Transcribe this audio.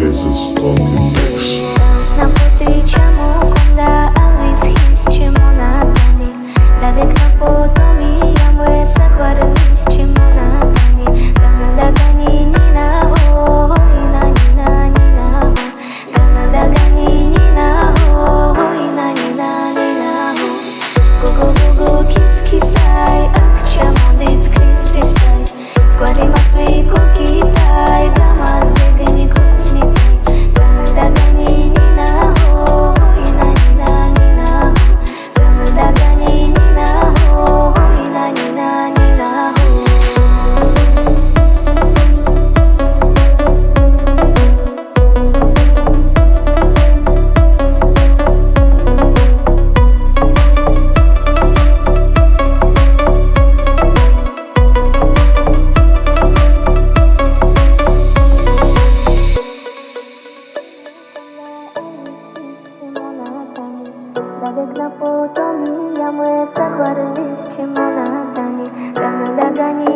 Jesus on the mix. Час нам потричamo Biegna po to mijam łeb, zachwarliście ma na danie Rano laganie